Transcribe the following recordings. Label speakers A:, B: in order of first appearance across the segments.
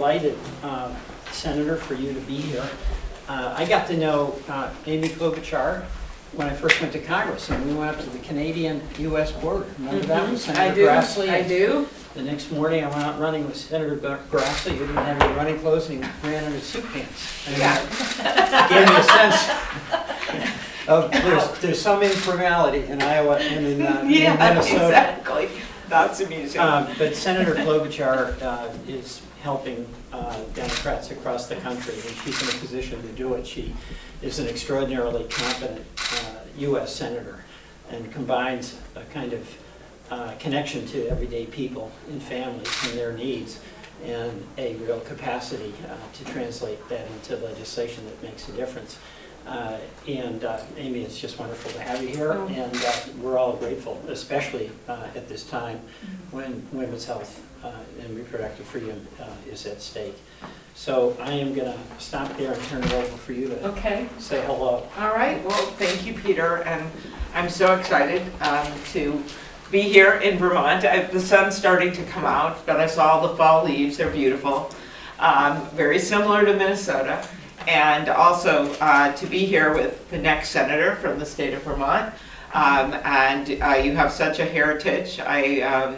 A: delighted, uh, Senator, for you to be here. Uh, I got to know uh, Amy Klobuchar when I first went to Congress, and we went up to the Canadian-US border. Remember that with
B: Mm-hmm. I
A: Senator
B: do,
A: Grassley?
B: I do.
A: The next morning, I went out running with Senator Gra- Grassley, who didn't have any running clothes, and he ran in his suit pants. And
B: Yeah.
A: it Gave me a sense of, there's, there's some informality in Iowa and in uh, in
B: Yeah,
A: Minnesota.
B: exactly. That's amusing.
A: Um, But Senator Klobuchar uh, is helping uh, Democrats across the country, and she's in a position to do it. She is an extraordinarily competent uh, U.S. senator and combines a kind of uh, connection to everyday people and families and their needs and a real capacity uh, to translate that into legislation that makes a difference. Uh, And uh, Amy, it's just wonderful to have you here,
B: Oh.
A: and uh, we're all grateful, especially uh, at this time
B: Mm-hmm.
A: when women's health uh, and reproductive freedom uh, is at stake. So I am going to stop there and turn it over for you to
B: Okay,
A: say hello.
B: all right, well, thank you, Peter, and I'm so excited um, to be here in Vermont. I- The sun's starting to come out, but I saw the fall leaves, they're beautiful. Um, Very similar to Minnesota. And also uh, to be here with the next senator from the state of Vermont. Um, And uh, you have such a heritage. I, um,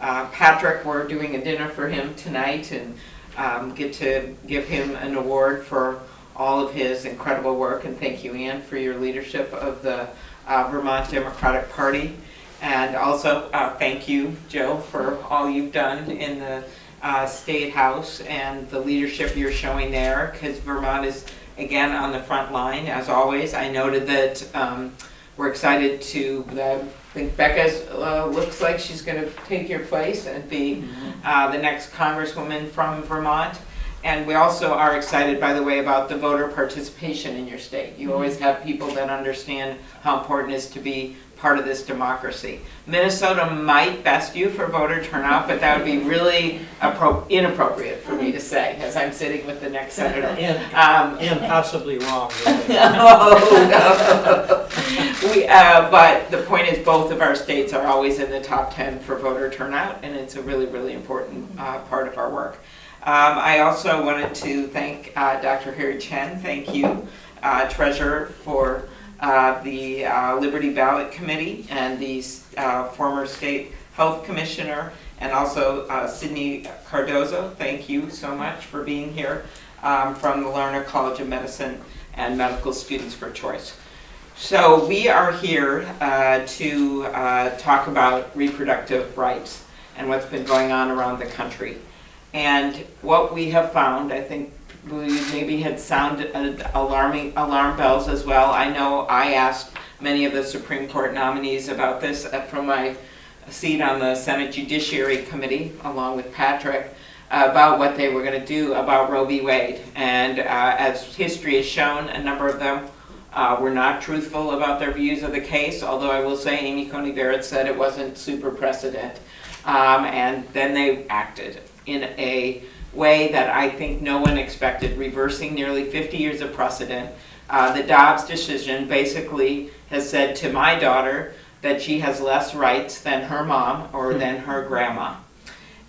B: uh, Patrick, we're doing a dinner for him tonight and um, get to give him an award for all of his incredible work. And thank you, Ann, for your leadership of the uh, Vermont Democratic Party. And also, uh, thank you, Joe, for all you've done in the uh, State House and the leadership you're showing there, because Vermont is, again, on the front line, as always. I noted that um, we're excited to, I think Becca uh, looks like she's going to take your place and be uh, the next congresswoman from Vermont. And we also are excited, by the way, about the voter participation in your state. You always have people that understand how important it is to be part of this democracy. Minnesota might best you for voter turnout, but that would be really inappropriate for me to say, as I'm sitting with the next senator.
A: And,
B: Um,
A: and possibly wrong. really.
B: Oh, no. We, uh, but the point is, both of our states are always in the top 10 for voter turnout, and it's a really, really important uh, part of our work. Um, I also wanted to thank uh, Dr. Harry Chen, thank you, uh, Treasurer, for uh, the uh, Liberty Ballot Committee and the uh, former State Health Commissioner, and also uh, Sydney Cardozo, thank you so much for being here um, from the Larner College of Medicine and Medical Students for Choice. So we are here uh, to talk about reproductive rights and what's been going on around the country. And what we have found, I think we maybe had sounded uh, alarming alarm bells as well. I know I asked many of the Supreme Court nominees about this uh, from my seat on the Senate Judiciary Committee, along with Patrick, about what they were going to do about Roe v. Wade. And uh, as history has shown, a number of them were not truthful about their views of the case, although I will say Amy Coney Barrett said it wasn't super precedent. Um, and then they acted in a way that I think no one expected, reversing nearly 50 years of precedent. Uh, the Dobbs decision basically has said to my daughter that she has less rights than her mom or than her grandma.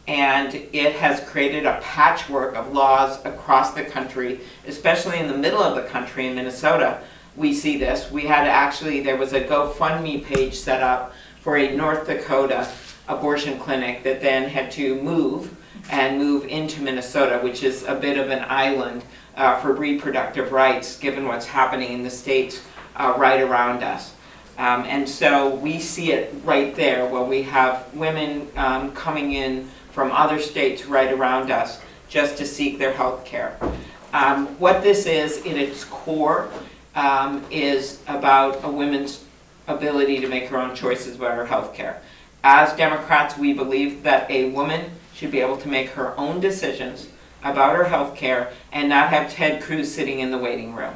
B: And it has created a patchwork of laws across the country, especially in the middle of the country in Minnesota. We see this. We had actually, there was a GoFundMe page set up for a North Dakota abortion clinic that then had to move and move into Minnesota, which is a bit of an island uh, for reproductive rights, given what's happening in the states uh, right around us. Um, and so we see it right there, where we have women um, coming in from other states right around us just to seek their health care. Um, what this is, in its core, um, is about a woman's ability to make her own choices about her health care. As Democrats, we believe that a woman should be able to make her own decisions about her health care and not have Ted Cruz sitting in the waiting room.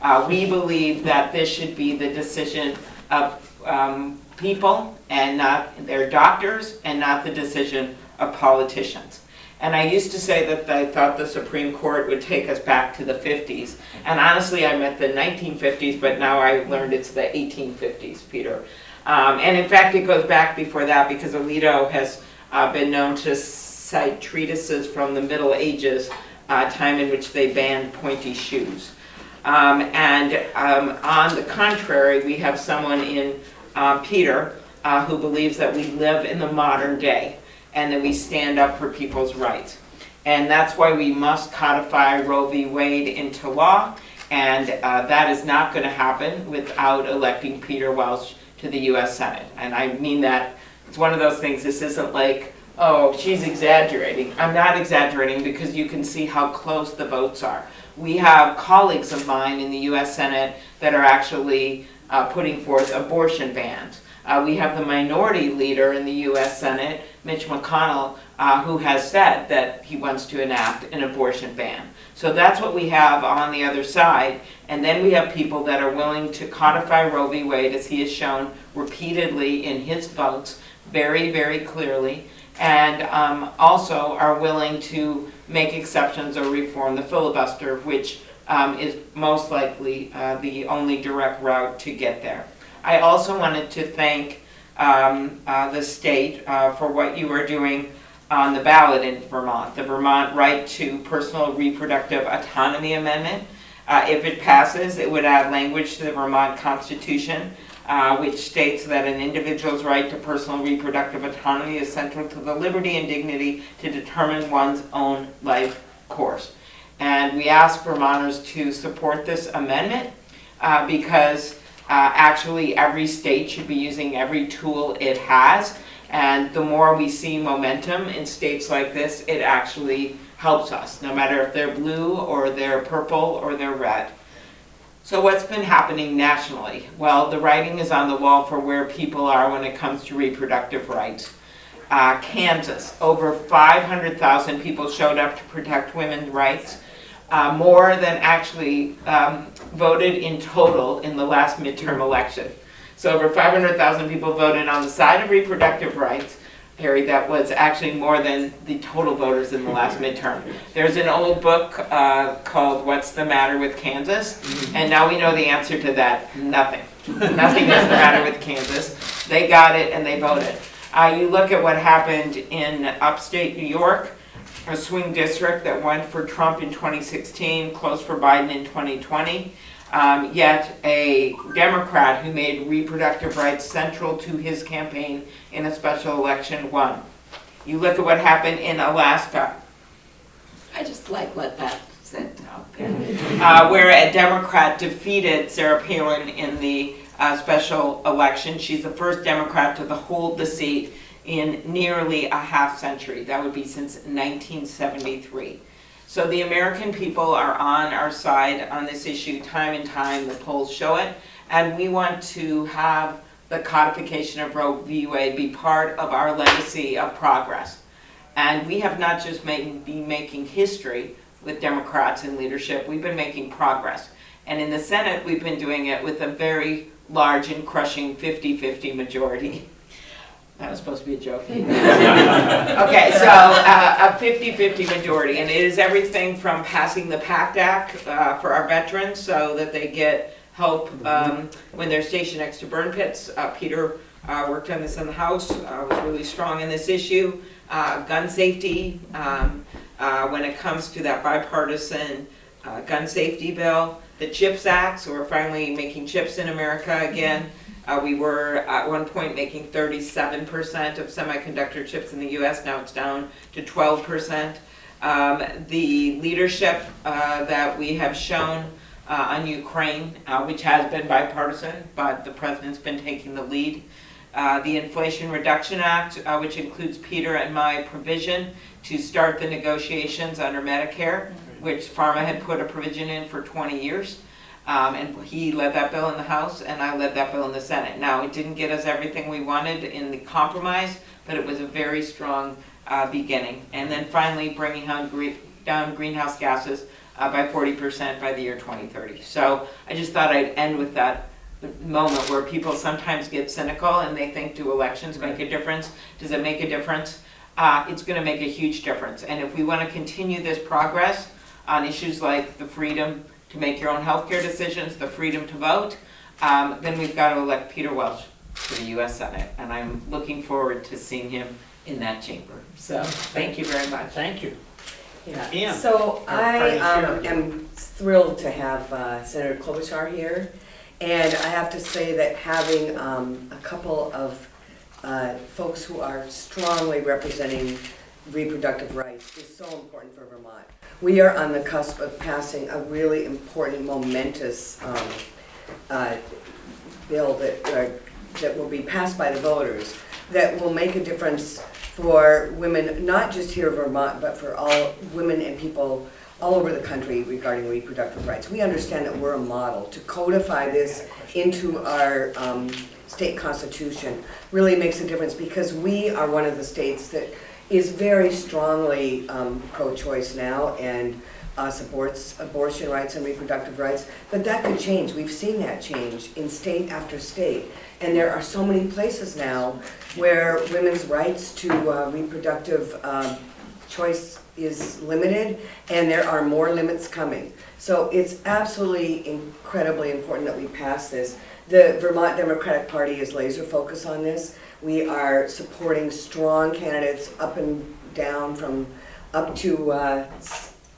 B: Uh, we believe that this should be the decision of um, people and not their doctors and not the decision of politicians. And I used to say that I thought the Supreme Court would take us back to the 50s. And honestly, I meant the 1950s, but now I learned it's the 1850s, Peter. Um, and in fact, it goes back before that because Alito has uh, been known to cite treatises from the Middle Ages, uh, time in which they banned pointy shoes. Um, and um, on the contrary, we have someone in uh, Peter uh, who believes that we live in the modern day and that we stand up for people's rights. And that's why we must codify Roe v. Wade into law. And uh, that is not going to happen without electing Peter Welch to the U.S. Senate. And I mean that, it's one of those things, this isn't like, oh, she's exaggerating. I'm not exaggerating because you can see how close the votes are. We have colleagues of mine in the U.S. Senate that are actually uh, putting forth abortion bans. Uh, we have the minority leader in the U.S. Senate, Mitch McConnell, uh, who has said that he wants to enact an abortion ban. So that's what we have on the other side. And then we have people that are willing to codify Roe v. Wade, as he has shown repeatedly in his votes, very, very clearly, and um, also are willing to make exceptions or reform the filibuster, which um, is most likely uh, the only direct route to get there. I also wanted to thank um, uh, the state uh, for what you are doing on the ballot in Vermont, the Vermont Right to Personal Reproductive Autonomy Amendment. Uh, if it passes, it would add language to the Vermont Constitution, uh, which states that an individual's right to personal reproductive autonomy is central to the liberty and dignity to determine one's own life course. And we ask Vermonters to support this amendment uh, because uh, actually every state should be using every tool it has and the more we see momentum in states like this, it actually helps us, no matter if they're blue or they're purple or they're red. So what's been happening nationally? Well, the writing is on the wall for where people are when it comes to reproductive rights. Uh, Kansas, over 500,000 people showed up to protect women's rights, uh, more than actually um, voted in total in the last midterm election. So over 500,000 people voted on the side of reproductive rights. Harry, that was actually more than the total voters in the last midterm. There's an old book uh, called What's the Matter with Kansas? And now we know the answer to that, nothing. nothing is the matter with Kansas. They got it and they voted. Uh, you look at what happened in upstate New York, a swing district that went for Trump in 2016, closed for Biden in 2020. Um, yet a Democrat who made reproductive rights central to his campaign in a special election won. You look at what happened in Alaska. I just like let that sit out there. Uh, where a Democrat defeated Sarah Palin in the uh, special election. She's the first Democrat to hold the seat in nearly a half century. That would be since 1973. So the American people are on our side on this issue time and time, the polls show it, and we want to have the codification of Roe v. Wade be part of our legacy of progress. And we have not just made, been making history with Democrats in leadership, we've been making progress. And in the Senate, we've been doing it with a very large and crushing 50-50 majority. That was supposed to be a joke. okay, so uh, a 50-50 majority, and it is everything from passing the PACT Act uh, for our veterans so that they get help um, when they're stationed next to burn pits. Uh, Peter uh, worked on this in the House, uh, was really strong in this issue. Uh, gun safety, um, when it comes to that bipartisan gun safety bill. The CHIPS Act, so we're finally making chips in America again. Uh, we were at one point making 37% of semiconductor chips in the US, now it's down to 12%. Um, the leadership uh, that we have shown uh, on Ukraine, uh, which has been bipartisan, but the president's been taking the lead. Uh, the Inflation Reduction Act, uh, which includes Peter and my provision to start the negotiations under Medicare, which Pharma had put a provision in for 20 years. Um, and he led that bill in the House and I led that bill in the Senate. Now, it didn't get us everything we wanted in the compromise, but it was a very strong uh, beginning. And then finally bringing down, gre down greenhouse gases uh, by 40% by the year 2030. So I just thought I'd end with that moment where people sometimes get cynical and they think, do elections make a difference? Does it make a difference? Uh, it's going to make a huge difference. And if we want to continue this progress on issues like the freedom to make your own healthcare decisions, the freedom to vote, um, then we've got to elect Peter Welch to the U.S. Senate. And I'm looking forward to seeing him in that chamber. So, thank you very much.
A: Thank you.
C: Yeah,
A: Ann,
C: so I um, am thrilled to have uh, Senator Klobuchar here. And I have to say that having um, a couple of uh, folks who are strongly representing reproductive rights is so important for Vermont. We are on the cusp of passing a really important momentous um, uh, bill that, uh, that will be passed by the voters that will make a difference for women, not just here in Vermont, but for all women and people all over the country regarding reproductive rights. We understand that we're a model. To codify this into our um, state constitution really makes a difference because we are one of the states that is very strongly um, pro-choice now and uh, supports abortion rights and reproductive rights. But that could change. We've seen that change in state after state. And there are so many places now where women's rights to uh, reproductive um, choice is limited, and there are more limits coming. So it's absolutely incredibly important that we pass this. The Vermont Democratic Party is laser focused on this. We are supporting strong candidates up and down from, up to uh,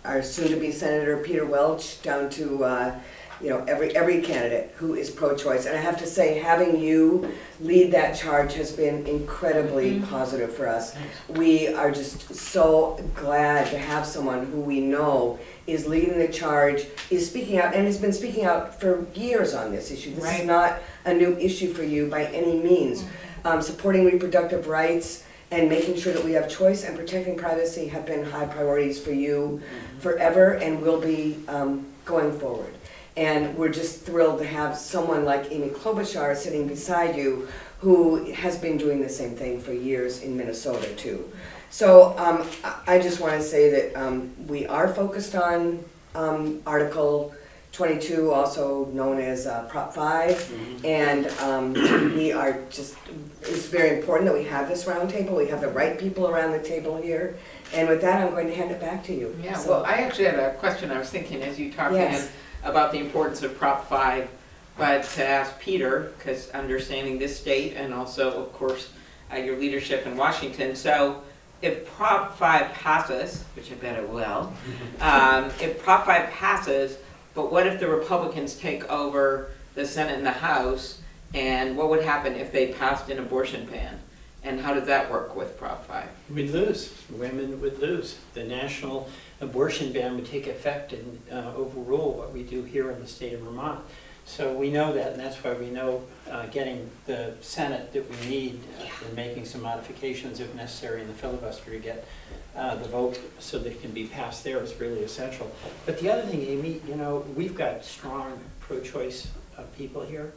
C: our soon-to-be Senator Peter Welch, down to, uh, you know, every, every candidate who is pro-choice. And I have to say, having you lead that charge has been incredibly positive for us. We are just so glad to have someone who we know is leading the charge, is speaking out, and has been speaking out for years on this issue. This
B: Right.
C: is not a new issue for you by any means. Um, supporting reproductive rights and making sure that we have choice and protecting privacy have been high priorities for you forever and will be um, going forward. And we're just thrilled to have someone like Amy Klobuchar sitting beside you who has been doing the same thing for years in Minnesota too. So um, I- I just want to say that um, we are focused on um, Article 22, also known as uh, Prop 5. And um, we are just, it's very important that we have this roundtable. We have the right people around the table here. And with that, I'm going to hand it back to you.
B: Yeah,
C: So-
B: well, I actually had a question I was thinking as you talked
C: Yes.
B: about the importance of Prop 5, but to ask Peter, because understanding this state and also, of course, uh, your leadership in Washington. So if Prop 5 passes, which I bet it will, um, if Prop 5 passes, but what if the Republicans take over the Senate and the House? And what would happen if they passed an abortion ban? And how does that work with Prop 5?
A: We'd lose, women would lose. The national abortion ban would take effect and uh, overrule what we do here in the state of Vermont. So we know that, and that's why we know uh, getting the Senate that we need uh, and making some modifications if necessary in the filibuster to get uh, the vote so that it can be passed there is really essential. But the other thing, Amy, you know, we've got strong pro-choice uh, people here.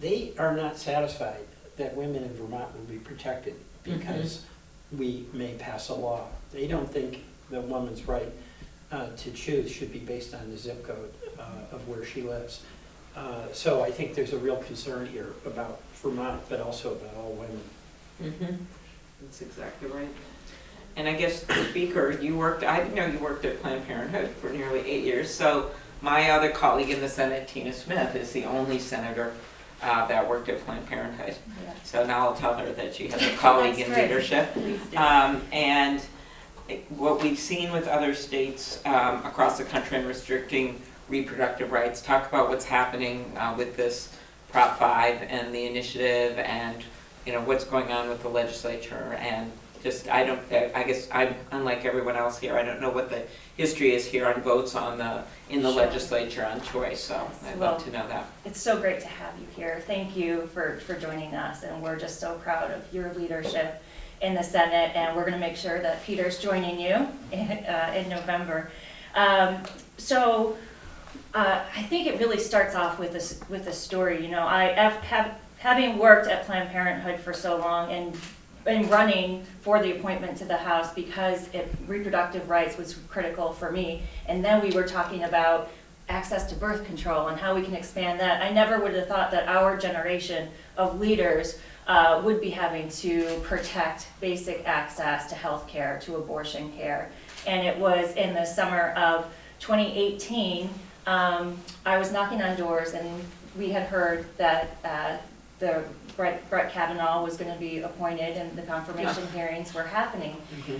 A: They are not satisfied that women in Vermont will be protected because we may pass a law. They don't think the woman's right uh, to choose should be based on the zip code uh, of where she lives. Uh, So I think there's a real concern here about Vermont, but also about all women.
B: Mm-hmm. That's exactly right. And I guess, Speaker, you worked, I didn't know you worked at Planned Parenthood for nearly eight years. So my other colleague in the Senate, Tina Smith, is the only senator uh, that worked at Planned Parenthood. So now I'll tell her that she has a colleague in
D: That's
B: leadership. Um, And what we've seen with other states um, across the country in restricting reproductive rights, talk about what's happening uh, with this Prop 5 and the initiative and, you know, what's going on with the legislature and just, I don't, I guess I'm, unlike everyone else here, I don't know what the history is here on votes on the, in the
D: Sure.
B: legislature on choice, so I'd love to know that.
D: It's so great to have you here. Thank you for, for joining us, and we're just so proud of your leadership in the Senate, and we're going to make sure that Peter's joining you in, uh, in November. Um, So uh, I think it really starts off with this, with a story, you know, I have- having worked at Planned Parenthood for so long and been running for the appointment to the House because it, reproductive rights was critical for me. And then we were talking about access to birth control and how we can expand that. I never would have thought that our generation of leaders uh, would be having to protect basic access to health care, to abortion care. And it was in the summer of 2018, um, I was knocking on doors and we had heard that uh, the Brett Brett Kavanaugh was gonna be appointed and the confirmation hearings were happening.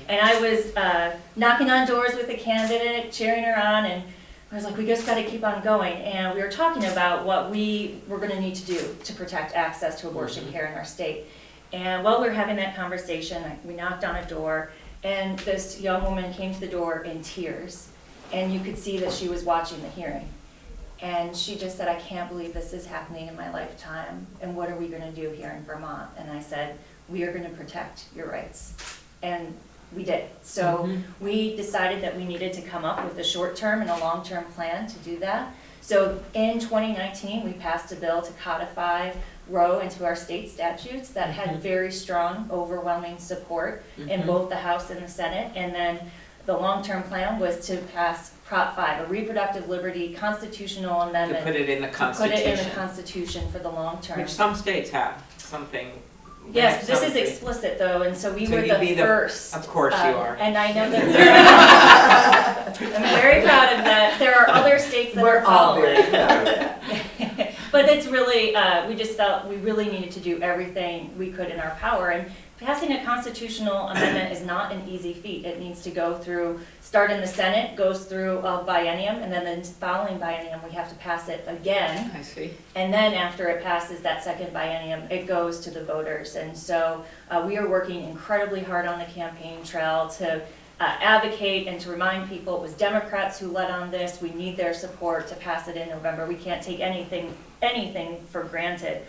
D: And I was uh, knocking on doors with the candidate, cheering her on, and I was like, we just gotta keep on going. And we were talking about what we were gonna need to do to protect access to abortion care in our state. And while we were having that conversation, we knocked on a door, and this young woman came to the door in tears. And you could see that she was watching the hearing. And she just said, I can't believe this is happening in my lifetime, and what are we gonna do here in Vermont? And I said, we are gonna protect your rights. And we did. So mm-hmm. we decided that we needed to come up with a short-term and a long-term plan to do that. So in 2019, we passed a bill to codify Roe into our state statutes that had mm-hmm. very strong, overwhelming support in mm-hmm. both the House and the Senate. And then the long-term plan was to pass Prop 5, a reproductive liberty constitutional amendment.
B: To
D: amendment.
B: put it in the
D: to Put it in the
B: Constitution,
D: Constitution for the long term.
B: which some states have, something.
D: Yes, this is
B: states-
D: explicit though, and so we
B: So
D: were
B: you'd be
D: the
B: the-
D: first.
B: Of course you
D: um,
B: are.
D: And I know that we're, I'm very proud of that. There are other states that
C: We're
D: are
C: all very proud of that.
D: But it's really, uh, we just felt we really needed to do everything we could in our power. And passing a constitutional amendment is not an easy feat. It needs to go through, start in the Senate, goes through a biennium, and then the following biennium, we have to pass it again.
B: I see.
D: And then after it passes that second biennium, it goes to the voters. And so uh, we are working incredibly hard on the campaign trail to uh, advocate and to remind people it was Democrats who led on this. We need their support to pass it in November. We can't take anything, anything for granted.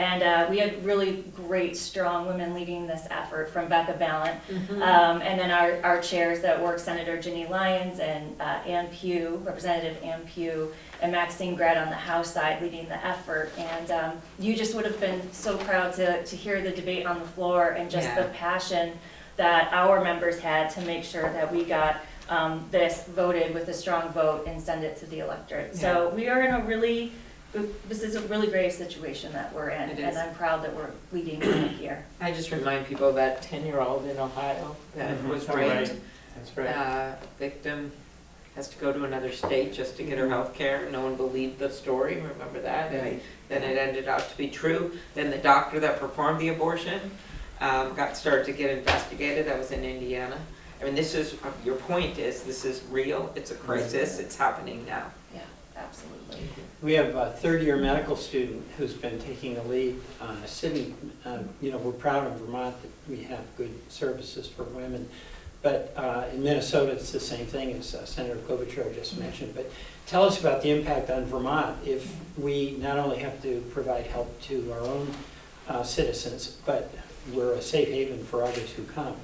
D: And uh, we had really great, strong women leading this effort from Becca Balint. Um, and then our, our chairs that work, Senator Ginny Lyons and uh, Ann Pugh, Representative Ann Pugh, and Maxine Grad on the House side leading the effort. And um, you just would have been so proud to, to hear the debate on the floor and just the passion that our members had to make sure that we got um, this voted with a strong vote and send it to the electorate. So we are in a really, this is a really great situation that we're in.
B: It
D: And
B: is.
D: I'm proud that we're leading here.
B: I just remind people that ten-year-old in Ohio that
A: Mhm.
B: was
A: Oh,
B: raped,
A: right. That's right.
B: uh, victim has to go to another state just to get her health care. No one believed the story, remember that? And
C: Right.
B: Then it ended out to be true. Then the doctor that performed the abortion um, got started to get investigated. That was in Indiana. I mean, this is, uh, your point is, this is real. It's a crisis. It's happening now.
D: Yeah, absolutely.
A: We have a third-year medical student who's been taking the lead. Uh, Sydney, uh, you know, we're proud of Vermont that we have good services for women. But uh, in Minnesota, it's the same thing as uh, Senator Klobuchar just mentioned. But tell us about the impact on Vermont if we not only have to provide help to our own uh, citizens, but we're a safe haven for others who come.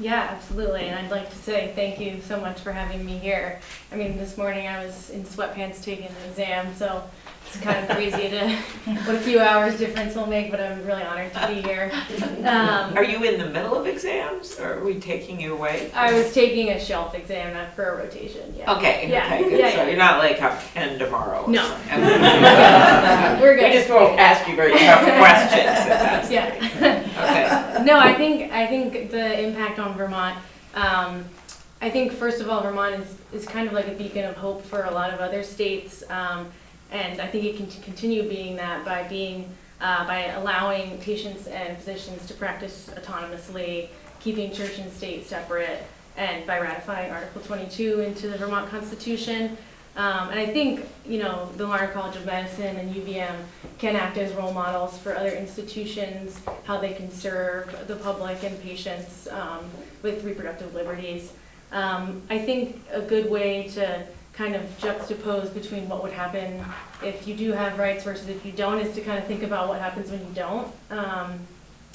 E: Yeah, absolutely. And I'd like to say thank you so much for having me here. I mean, this morning I was in sweatpants taking an exam, so it's kind of crazy to what a few hours difference will make, but I'm really honored to be here. Um,
B: Are you in the middle of exams or are we taking you away?
E: I was taking a shelf exam for a rotation, yeah.
B: Okay,
E: Yeah,
B: okay, good.
E: yeah,
B: So
E: yeah.
B: you're not like have ten tomorrow
E: No.
B: something.
E: We're good.
B: We just won't ask you very tough questions.
E: Yeah. No, I think I think the impact on Vermont. Um, I think first of all, Vermont is, is kind of like a beacon of hope for a lot of other states, um, and I think it can continue being that by being uh, by allowing patients and physicians to practice autonomously, keeping church and state separate, and by ratifying Article 22 into the Vermont Constitution. Um, and I think, you know, the Larner College of Medicine and UVM can act as role models for other institutions, how they can serve the public and patients um, with reproductive liberties. Um, I think a good way to kind of juxtapose between what would happen if you do have rights versus if you don't is to kind of think about what happens when you don't.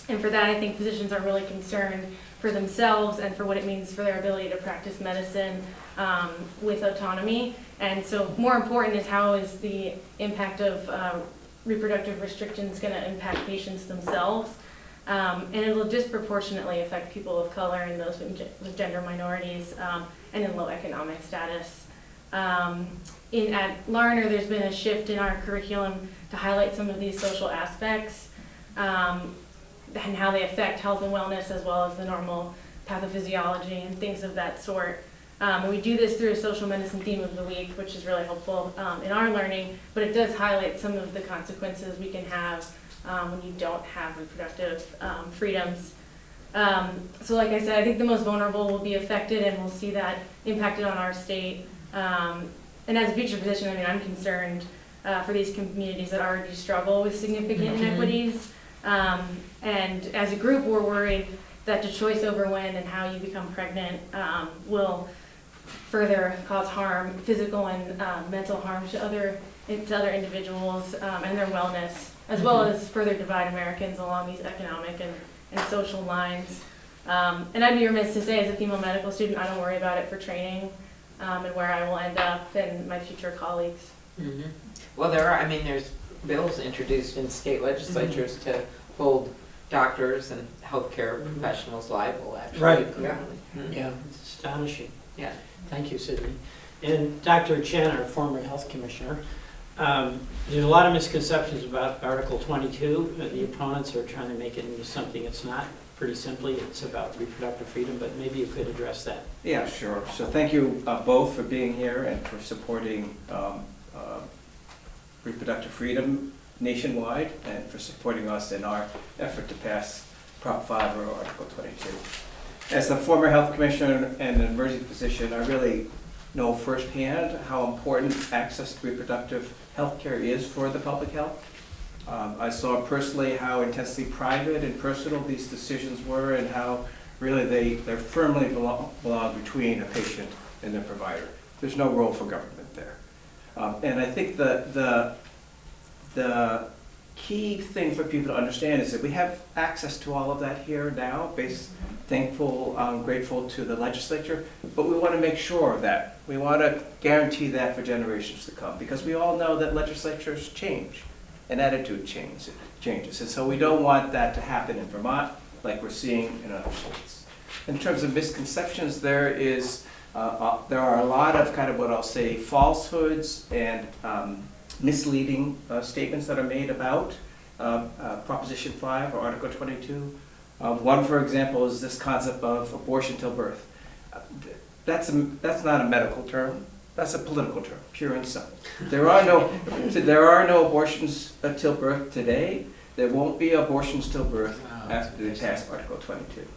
E: And for that, I think physicians are really concerned for themselves and for what it means for their ability to practice medicine um, with autonomy. And so more important is how is the impact of uh, reproductive restrictions going to impact patients themselves. Um, and it'll disproportionately affect people of color and those with with gender minorities um, and in low economic status. Um, in, at Larner, there's been a shift in our curriculum to highlight some of these social aspects um, and how they affect health and wellness as well as the normal pathophysiology and things of that sort. Um, and we do this through a social medicine theme of the week, which is really helpful um, in our learning, but it does highlight some of the consequences we can have um, when you don't have reproductive um, freedoms. Um, so like I said, I think the most vulnerable will be affected and we'll see that impacted on our state. Um, and as a future physician, I mean, I'm concerned uh, for these communities that already struggle with significant
B: Mhm.
E: inequities. Um, and as a group, we're worried that the choice over when and how you become pregnant um, will further cause harm, physical and um, mental harm to other to other individuals um, and their wellness, as well as further divide Americans along these economic and, and social lines. Um, and I'd be remiss to say, as a female medical student, I don't worry about it for training um, and where I will end up and my future colleagues.
B: Mhm. Well, there are, I mean, there's bills introduced in state legislatures to hold doctors and healthcare
A: Mhm.
B: professionals liable, actually.
A: Right.
B: Yeah. Mhm.
A: Yeah, it's astonishing.
B: Yeah.
A: Thank you, Sydney. And Dr. Chen, our former health commissioner, um, there's a lot of misconceptions about Article 22. Uh, The opponents are trying to make it into something it's not. Pretty simply, it's about reproductive freedom, but maybe you could address that.
F: Yeah, sure. So thank you uh, both for being here and for supporting um, uh, reproductive freedom nationwide and for supporting us in our effort to pass Prop 5 or Article 22. As a former health commissioner and an emergency physician, I really know firsthand how important access to reproductive health care is for the public health. Um, I saw personally how intensely private and personal these decisions were and how really they, they're firmly belong, belong between a patient and their provider. There's no role for government there. Um, and I think the, the, the key thing for people to understand is that we have access to all of that here now, based, thankful, um, grateful to the legislature, but we want to make sure that, we want to guarantee that for generations to come, because we all know that legislatures change and attitude change, changes. And so we don't want that to happen in Vermont like we're seeing in other states. In terms of misconceptions, there is, uh, uh, there are a lot of kind of what I'll say falsehoods and um, misleading uh, statements that are made about uh, uh, Proposition 5 or Article 22. Um, One, for example, is this concept of abortion till birth. Uh, That's, a- that's not a medical term, that's a political term, pure and simple. There are no, there are no abortions till birth today. There won't be abortions till birth
B: Wow.
F: after they pass Article 22.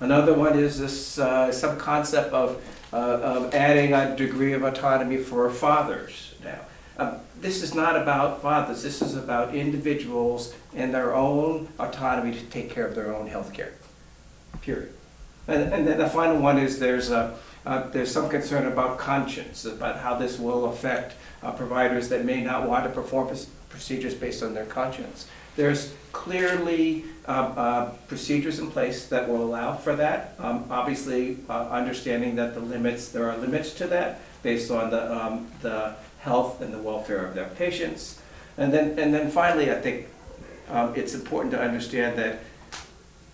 F: Another one is this, uh, some concept of, uh, of adding a degree of autonomy for fathers now. Um, This is not about fathers, this is about individuals and their own autonomy to take care of their own health care. period. And, and then the final one is there's a, uh, there's some concern about conscience, about how this will affect uh, providers that may not want to perform procedures based on their conscience. There's clearly um, uh, procedures in place that will allow for that. Um, Obviously, uh, understanding that the limits, there are limits to that based on the, um, the health and the welfare of their patients. And then, and then finally, I think um, it's important to understand that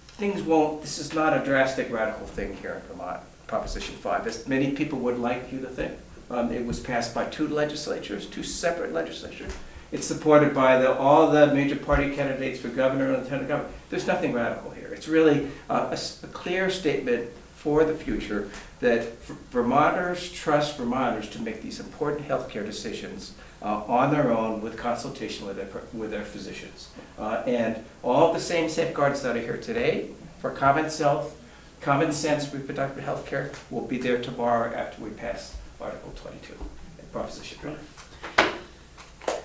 F: things won't, this is not a drastic radical thing here in Vermont, Proposition 5, as many people would like you to think. Um, It was passed by two legislatures, two separate legislatures. It's supported by the, all the major party candidates for governor and lieutenant governor. There's nothing radical here. It's really uh, a, a clear statement for the future that Vermonters trust Vermonters to make these important healthcare decisions uh, on their own with consultation with their, with their physicians. Uh, And all the same safeguards that are here today for common self, common sense reproductive health care will be there tomorrow after we pass Article 22, Proposition 5.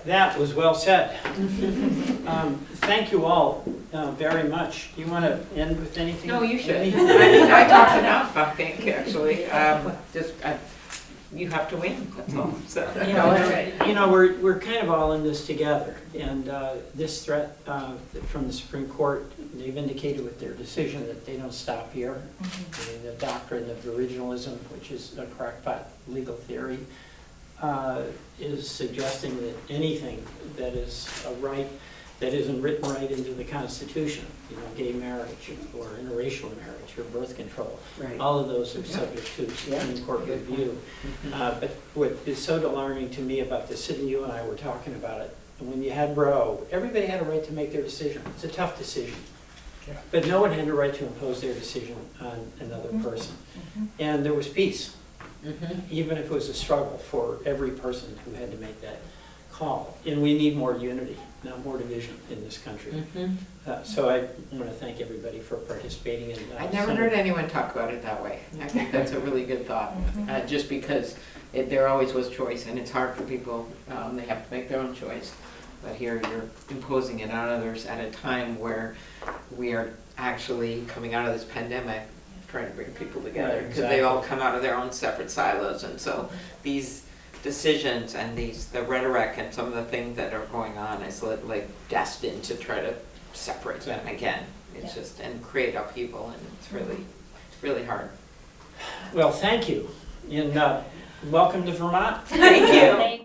A: That was well said. Um, Thank you all uh, very much. Do you want to end with anything?
B: No, you should. I mean, I talked enough, I think, actually. Um, Just, I- you have to win, that's all, so.
A: You know, you know, we're, we're kind of all in this together, and uh, this threat uh, from the Supreme Court, they've indicated with their decision that they don't stop here. I mean, The doctrine of originalism, which is a crackpot legal theory, uh, is suggesting that anything that is a right, that isn't written right into the Constitution, you know, gay marriage or interracial marriage or birth control,
C: Right.
A: all of those are subject to Supreme Court review. Uh, But what is so alarming to me about this, and you and I were talking about it, when you had Roe, everybody had a right to make their decision. It's a tough decision.
F: Yeah.
A: But no one had a right to impose their decision on another person. And there was peace,
B: Mhm.
A: even if it was a struggle for every person who had to make that call. And we need more unity, not more division in this country.
B: Mhm.
A: Uh, So I want to thank everybody for participating in. uh,
B: I never
A: Senate-
B: heard anyone talk about it that way. I think that's a really good thought,
D: Mhm.
B: uh, just because it, there always was choice, and it's hard for people, um, they have to make their own choice. But here, you're imposing it on others at a time where we are actually coming out of this pandemic, trying to bring people together,
A: Right,
B: because they all come out of their own separate silos, and so these decisions and these, the rhetoric and some of the things that are going on is li- like destined to try to separate them again. It's
D: Yeah.
B: just, and create upheaval, and it's really, it's really hard.
A: Well, thank you, and uh, welcome to Vermont.
B: Thank you.
D: Thank